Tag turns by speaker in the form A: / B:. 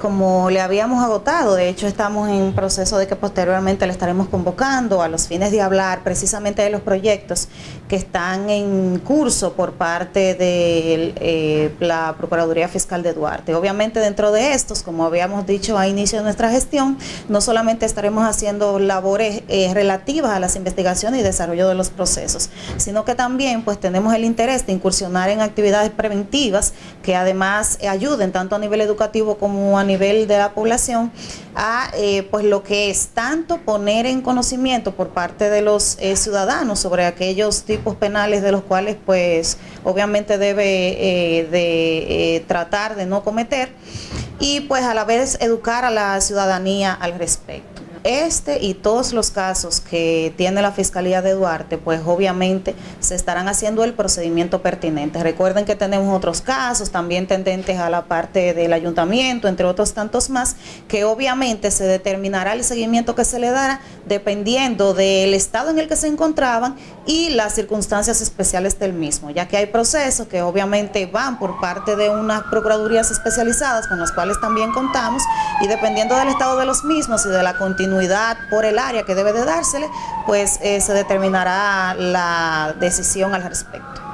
A: Como le habíamos agotado, de hecho estamos en proceso de que posteriormente le estaremos convocando a los fines de hablar precisamente de los proyectos que están en curso por parte de eh, la Procuraduría Fiscal de Duarte. Obviamente dentro de estos, como habíamos dicho a inicio de nuestra gestión, no solamente estaremos haciendo labores eh, relativas a las investigaciones y desarrollo de los procesos, sino que también pues tenemos el interés de incursionar en actividades preventivas que además ayuden tanto a nivel educativo como a a nivel de la población a eh, pues lo que es tanto poner en conocimiento por parte de los eh, ciudadanos sobre aquellos tipos penales de los cuales pues obviamente debe eh, de tratar de no cometer y pues a la vez educar a la ciudadanía al respecto. Este y todos los casos que tiene la Fiscalía de Duarte, pues obviamente se estarán haciendo el procedimiento pertinente. Recuerden que tenemos otros casos también tendentes a la parte del ayuntamiento, entre otros tantos más, que obviamente se determinará el seguimiento que se le dará dependiendo del estado en el que se encontraban y las circunstancias especiales del mismo, ya que hay procesos que obviamente van por parte de unas procuradurías especializadas con las cuales también contamos y dependiendo del estado de los mismos y de la continuidad por el área que debe de dársele, pues eh, se determinará la decisión al respecto.